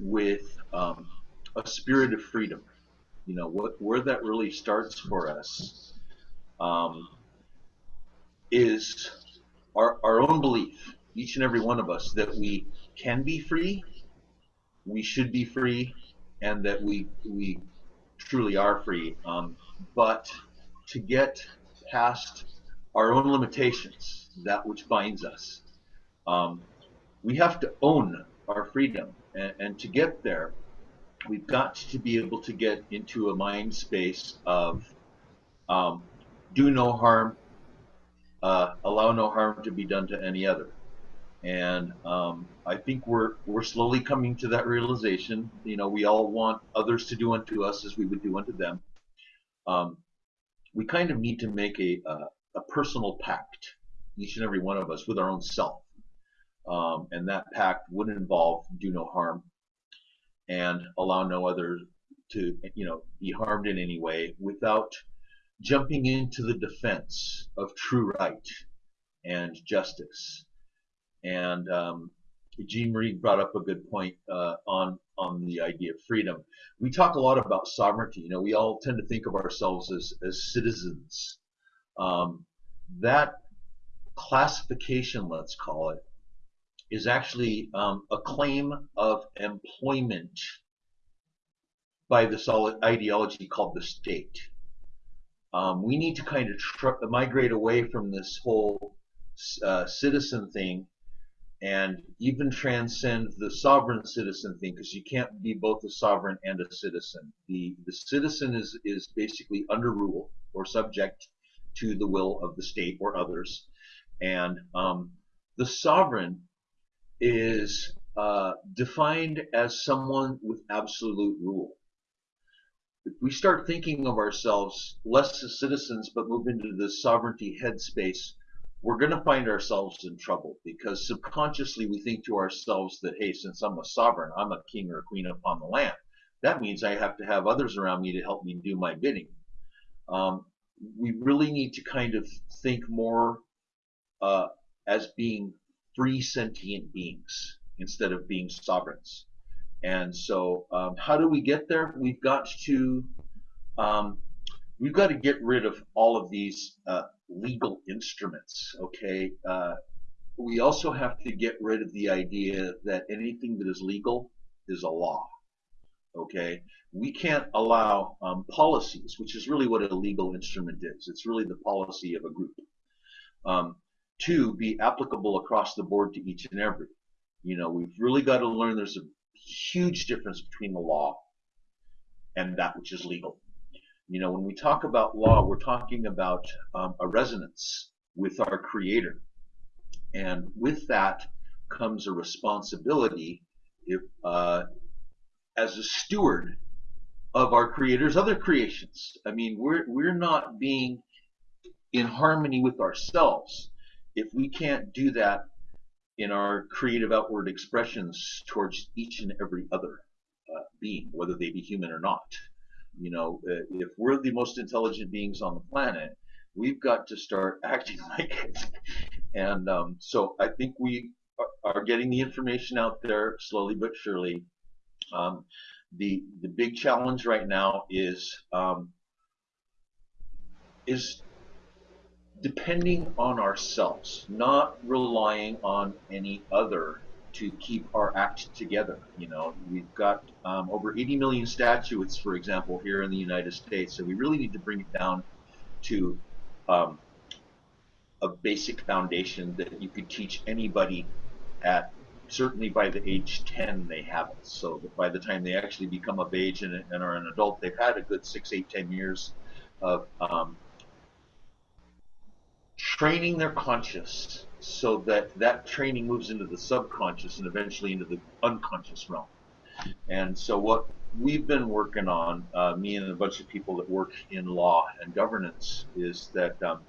with um, a spirit of freedom. You know, what, where that really starts for us um, is our, our own belief, each and every one of us, that we can be free, we should be free, and that we we truly are free. Um, but to get past our own limitations, that which binds us, um, we have to own our freedom. And, and to get there, we've got to be able to get into a mind space of um, do no harm, uh, allow no harm to be done to any other. And um, I think we're we're slowly coming to that realization. You know, we all want others to do unto us as we would do unto them. Um, we kind of need to make a, a, a personal pact, each and every one of us, with our own self. Um, and that pact would involve do no harm and allow no other to you know be harmed in any way without jumping into the defense of true right and justice. And um, Jean Marie brought up a good point uh, on on the idea of freedom. We talk a lot about sovereignty. You know, we all tend to think of ourselves as as citizens. Um, that classification, let's call it, is actually um, a claim of employment by this ideology called the state. Um, we need to kind of migrate away from this whole uh, citizen thing and even transcend the sovereign citizen thing because you can't be both a sovereign and a citizen. The the citizen is is basically under rule or subject to the will of the state or others, and um, the sovereign is uh, defined as someone with absolute rule we start thinking of ourselves less as citizens but move into the sovereignty headspace, we're going to find ourselves in trouble because subconsciously we think to ourselves that, hey, since I'm a sovereign, I'm a king or a queen upon the land. That means I have to have others around me to help me do my bidding. Um, we really need to kind of think more uh, as being free sentient beings instead of being sovereigns. And so, um, how do we get there? We've got to um, we've got to get rid of all of these uh, legal instruments. Okay, uh, we also have to get rid of the idea that anything that is legal is a law. Okay, we can't allow um, policies, which is really what a legal instrument is. It's really the policy of a group, um, to be applicable across the board to each and every. You know, we've really got to learn there's a huge difference between the law and that which is legal. You know, when we talk about law, we're talking about um, a resonance with our Creator. And with that comes a responsibility if, uh, as a steward of our Creator's other creations. I mean, we're, we're not being in harmony with ourselves if we can't do that in our creative outward expressions towards each and every other uh, being, whether they be human or not. You know, uh, if we're the most intelligent beings on the planet, we've got to start acting like it. And um, so I think we are, are getting the information out there slowly but surely. Um, the the big challenge right now is um, is depending on ourselves, not relying on any other to keep our act together. You know, we've got um, over 80 million statutes, for example, here in the United States, so we really need to bring it down to um, a basic foundation that you could teach anybody at certainly by the age 10 they have it so by the time they actually become of age and, and are an adult they've had a good six eight ten years of um, training their conscious so that that training moves into the subconscious and eventually into the unconscious realm. And so what we've been working on, uh, me and a bunch of people that work in law and governance, is that um,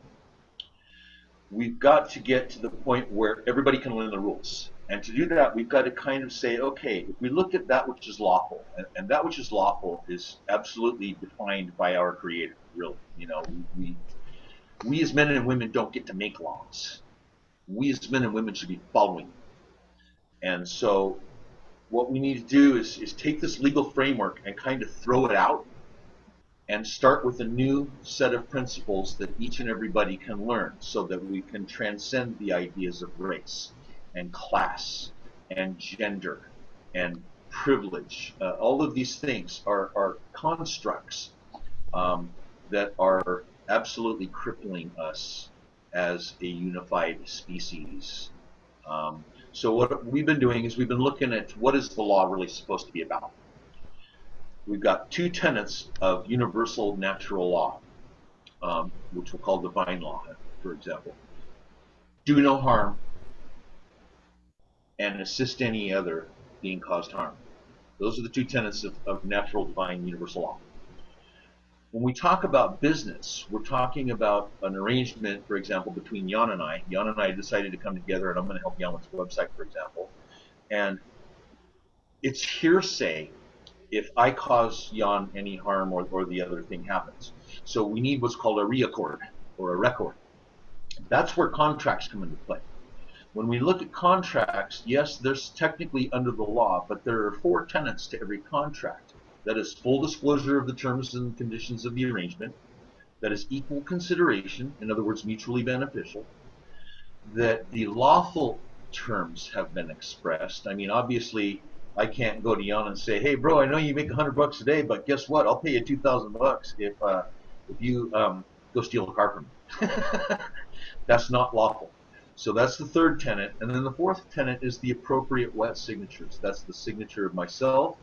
we've got to get to the point where everybody can learn the rules. And to do that, we've got to kind of say, okay, if we look at that which is lawful, and, and that which is lawful is absolutely defined by our Creator, really. You know, we, we as men and women don't get to make laws. We as men and women should be following. And so what we need to do is, is take this legal framework and kind of throw it out and start with a new set of principles that each and everybody can learn so that we can transcend the ideas of race and class and gender and privilege. Uh, all of these things are, are constructs um, that are absolutely crippling us as a unified species. Um, so what we've been doing is we've been looking at what is the law really supposed to be about. We've got two tenets of universal natural law, um, which we'll call divine law, for example. Do no harm and assist any other being caused harm. Those are the two tenets of, of natural divine universal law. When we talk about business, we're talking about an arrangement, for example, between Jan and I. Jan and I decided to come together, and I'm going to help Jan with the website, for example. And it's hearsay if I cause Jan any harm or, or the other thing happens. So we need what's called a reaccord or a record. That's where contracts come into play. When we look at contracts, yes, there's technically under the law, but there are four tenets to every contract. That is full disclosure of the terms and conditions of the arrangement. That is equal consideration, in other words, mutually beneficial. That the lawful terms have been expressed. I mean, obviously, I can't go to Jan and say, "Hey, bro, I know you make hundred bucks a day, but guess what? I'll pay you two thousand bucks if uh, if you um, go steal a car from me." that's not lawful. So that's the third tenet, and then the fourth tenet is the appropriate wet signatures. That's the signature of myself,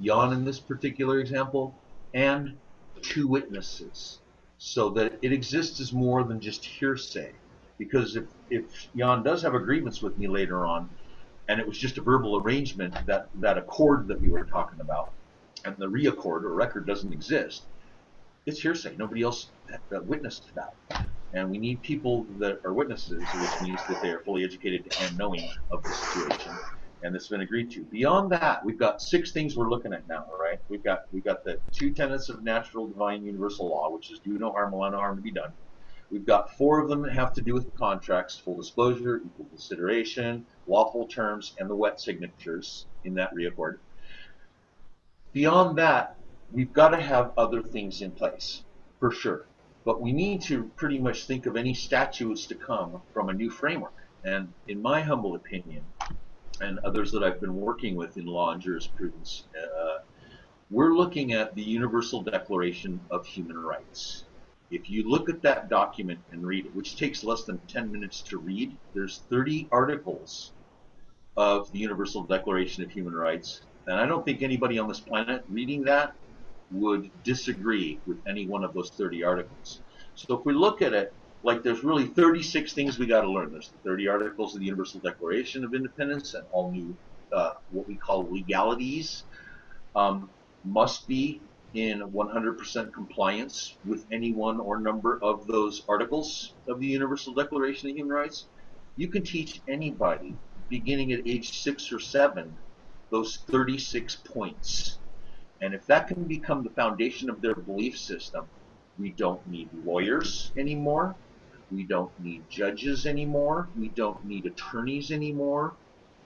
Jan in this particular example, and two witnesses, so that it exists as more than just hearsay. Because if, if Jan does have a grievance with me later on, and it was just a verbal arrangement, that, that accord that we were talking about, and the reaccord or record doesn't exist, it's hearsay. Nobody else witnessed that. And we need people that are witnesses, which means that they are fully educated and knowing of the situation and it's been agreed to. Beyond that, we've got six things we're looking at now. Right, we've got we've got the two tenets of natural, divine, universal law, which is do no harm, allow no harm to be done. We've got four of them that have to do with contracts: full disclosure, equal consideration, lawful terms, and the wet signatures in that reaccord. Beyond that, we've got to have other things in place for sure. But we need to pretty much think of any statutes to come from a new framework And in my humble opinion, and others that I've been working with in law and jurisprudence, uh, we're looking at the Universal Declaration of Human Rights. If you look at that document and read it, which takes less than 10 minutes to read, there's 30 articles of the Universal Declaration of Human Rights. And I don't think anybody on this planet reading that would disagree with any one of those 30 articles. So if we look at it, like there's really 36 things we got to learn. There's the 30 articles of the Universal Declaration of Independence and all new, uh, what we call legalities, um, must be in 100% compliance with any one or number of those articles of the Universal Declaration of Human Rights. You can teach anybody beginning at age six or seven those 36 points. And if that can become the foundation of their belief system, we don't need lawyers anymore. We don't need judges anymore. We don't need attorneys anymore.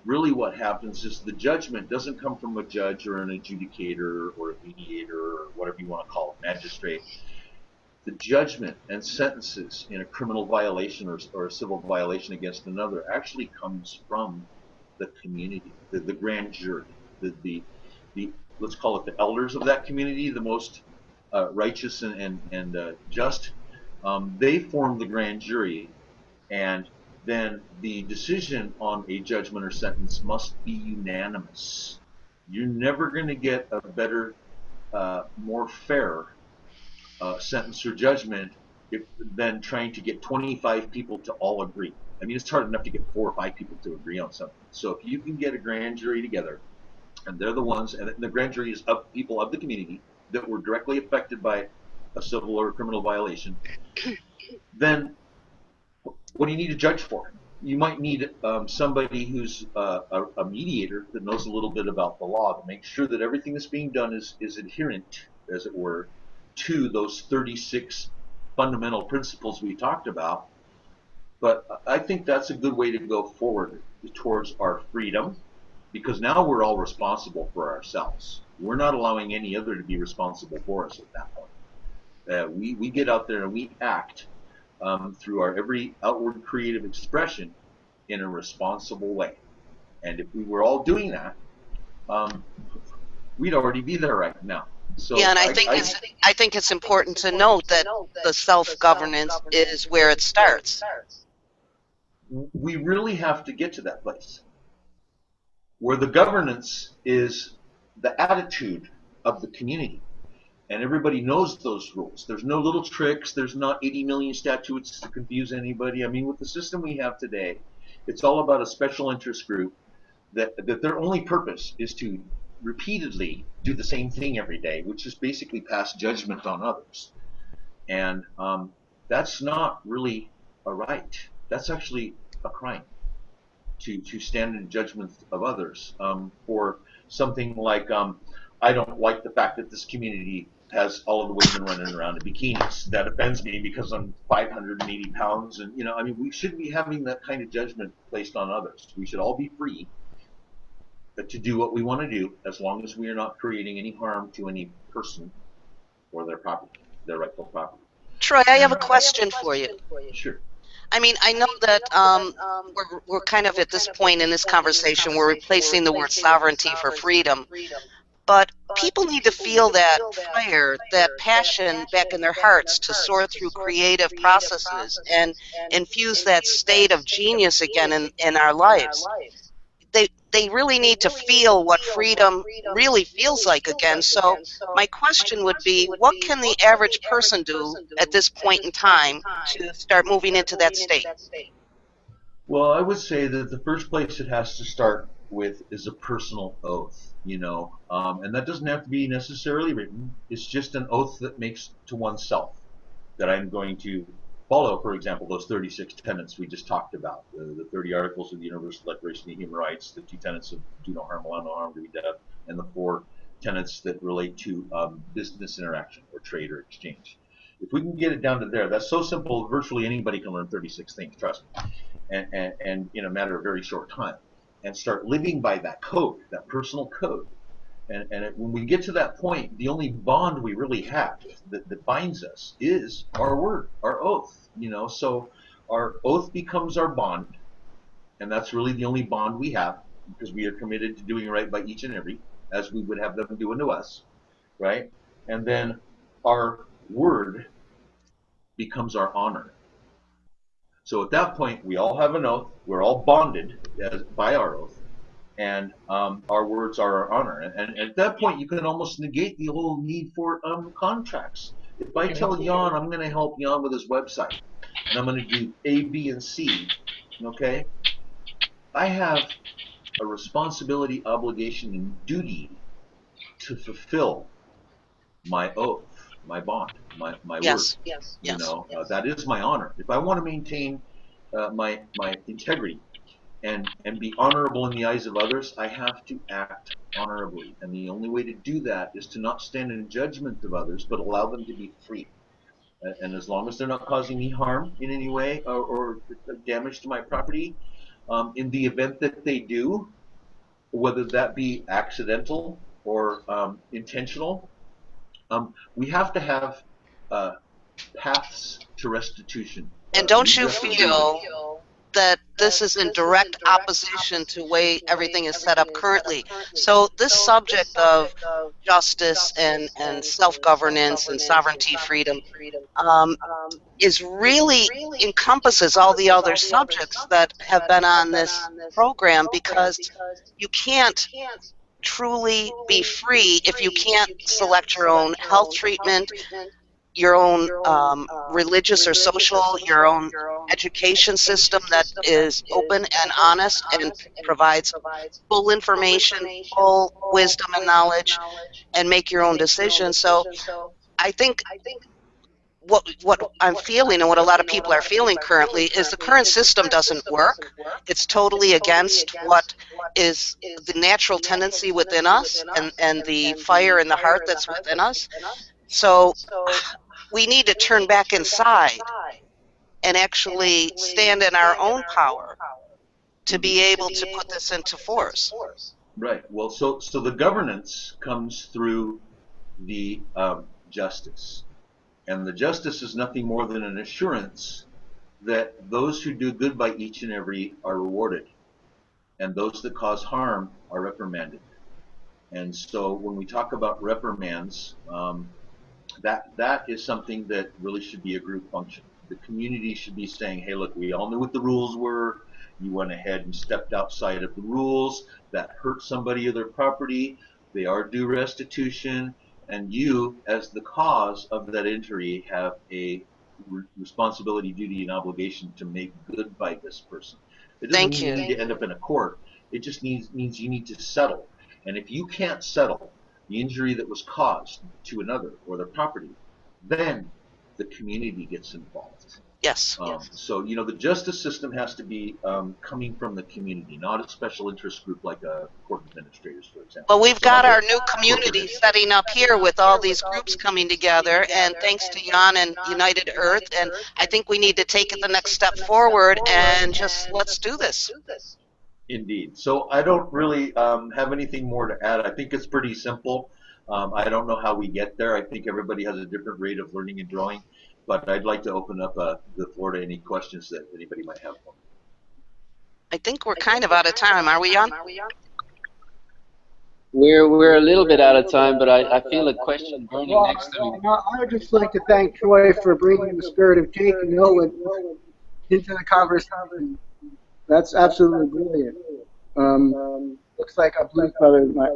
Really, what happens is the judgment doesn't come from a judge or an adjudicator or a mediator or whatever you want to call it, magistrate. The judgment and sentences in a criminal violation or, or a civil violation against another actually comes from the community, the, the grand jury, the, the, the, let's call it the elders of that community, the most uh, righteous and, and, and uh, just. Um, they form the grand jury, and then the decision on a judgment or sentence must be unanimous. You're never going to get a better, uh, more fair uh, sentence or judgment if, than trying to get 25 people to all agree. I mean, it's hard enough to get four or five people to agree on something. So if you can get a grand jury together, and they're the ones, and the grand jury is of people of the community that were directly affected by a civil or criminal violation, then what do you need a judge for? You might need um, somebody who's uh, a, a, mediator that knows a little bit about the law to make sure that everything that's being done is, is adherent, as it were, to those 36 fundamental principles we talked about. But I think that's a good way to go forward towards our freedom because now we're all responsible for ourselves. We're not allowing any other to be responsible for us at that point. Uh, we, we get out there and we act um, through our every outward creative expression in a responsible way. And if we were all doing that, um, we'd already be there right now. So yeah, and I, I think I, it's I think it's important to note that the self-governance is where it starts. We really have to get to that place where the governance is the attitude of the community and everybody knows those rules. There's no little tricks. There's not 80 million statutes to confuse anybody. I mean, with the system we have today, it's all about a special interest group that, that their only purpose is to repeatedly do the same thing every day, which is basically pass judgment on others. And um, that's not really a right. That's actually a crime to, to stand in judgment of others um, for something like um, I don't like the fact that this community has all of the women running around in bikinis. That offends me because I'm 580 pounds, and you know, I mean, we shouldn't be having that kind of judgment placed on others. We should all be free to do what we want to do, as long as we are not creating any harm to any person or their property, their rightful property. Troy, I have a question for you. Sure. I mean, I know that um, we're, we're kind of at this point in this conversation, we're replacing the word sovereignty for freedom. But people need to feel that fire, that passion back in their hearts to soar through creative processes and infuse that state of genius again in, in our lives. They, they really need to feel what freedom really feels like again. So my question would be, what can the average person do at this point in time to start moving into that state? Well, I would say that the first place it has to start with is a personal oath you know, um, and that doesn't have to be necessarily written. It's just an oath that makes to oneself that I'm going to follow, for example, those 36 tenets we just talked about, the, the 30 articles of the Universal Declaration of Human Rights, the two tenets of do no harm, allow no harm, to be death, and the four tenets that relate to um, business interaction or trade or exchange. If we can get it down to there, that's so simple, virtually anybody can learn 36 things, trust me, and, and, and in a matter of very short time and start living by that code, that personal code. And, and it, when we get to that point, the only bond we really have that, that binds us is our word, our oath. You know, so our oath becomes our bond, and that's really the only bond we have because we are committed to doing right by each and every, as we would have them do unto us, right? And then our word becomes our honor. So at that point, we all have an oath. We're all bonded as, by our oath, and um, our words are our honor. And, and at that point, you can almost negate the whole need for um, contracts. If I tell Jan I'm going to help Jan with his website, and I'm going to do A, B, and C, okay, I have a responsibility, obligation, and duty to fulfill my oath, my bond, my, my Yes. word. Yes. You Yes. know, uh, that is my honor. If I want to maintain uh, my my integrity and and be honorable in the eyes of others, I have to act honorably. And the only way to do that is to not stand in judgment of others, but allow them to be free. And as long as they're not causing me harm in any way or, or damage to my property, um, in the event that they do, whether that be accidental or um, intentional, um, we have to have uh, paths to restitution. And don't you have to do feel that this is in direct opposition to way everything is set up currently? So this subject of justice and, and self-governance and sovereignty freedom um, is really encompasses all the other subjects that have been on this program because you can't truly be free if you can't select your own health treatment, your own um, religious or social, your own education system that is open and honest and provides full information, full wisdom and knowledge, and make your own decisions. So I think what what I'm feeling and what a lot of people are feeling currently is the current system doesn't work. It's totally against what is the natural tendency within us and, and the fire in the heart that's within us. So we need to turn back inside and actually stand in our own power to be able to put this into force. Right. Well, so so the governance comes through the um, justice, and the justice is nothing more than an assurance that those who do good by each and every are rewarded, and those that cause harm are reprimanded. And so when we talk about reprimands, um, that that is something that really should be a group function. The community should be saying, "Hey, look, we all knew what the rules were. You went ahead and stepped outside of the rules. That hurt somebody or their property. They are due restitution, and you, as the cause of that injury, have a re- responsibility, duty, and obligation to make good by this person. It doesn't Thank mean you. need to end up in a court. It just means means you need to settle. And if you can't settle the injury that was caused to another or their property, then the community gets involved. Yes. Um, So, you know, the justice system has to be um, coming from the community, not a special interest group like a court administrators, for example. Well, we've Some got our new community setting up here with all these groups coming together, and thanks to Jan and United Earth, and I think we need to take it the next step forward and just let's do this. Indeed. So I don't really um, have anything more to add. I think it's pretty simple. Um, I don't know how we get there. I think everybody has a different rate of learning and drawing, but I'd like to open up uh, the floor to any questions that anybody might have. for me. I think we're kind of out of time, are we, on? We're we're a little bit out of time, but I, I feel a question burning Well, next to me. I I would just like to thank Troy for bringing the spirit of Jake and Nolan into the conversation. That's absolutely brilliant. Um, looks like a blues brother. My,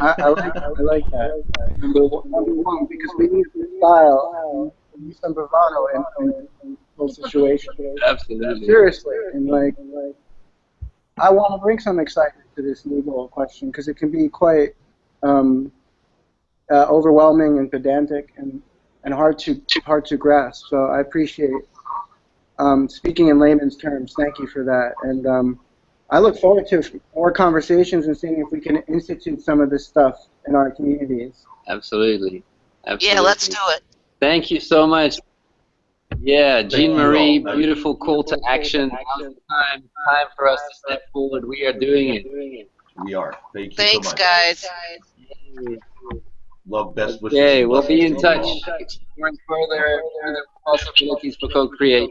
I, I like I like that. Number one, number one, because we need style, and we need some bravado in, in, in those situations. Absolutely. Seriously, and like, I want to bring some excitement to this legal question because it can be quite um, uh, overwhelming and pedantic and, and hard to hard to grasp. So I appreciate um, speaking in layman's terms. Thank you for that, and um, I look forward to more conversations and seeing if we can institute some of this stuff in our communities. Absolutely. Absolutely. Yeah, let's do it. Thank you so much. Yeah, Jean Marie, beautiful call to action. Time, time for us to step forward. We are doing it. We are. Thank you Thanks, so much. guys. Love best wishes. Okay, and we'll be in touch, to you all. exploring further, further possibilities for co-create.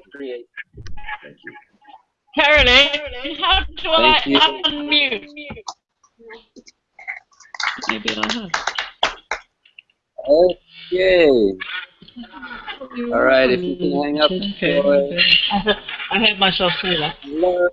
Thank you. Caroline, how do I unmute? Maybe I have. Okay. All right, if you can hang up. Okay. for- I heard, I heard myself say that. Hello,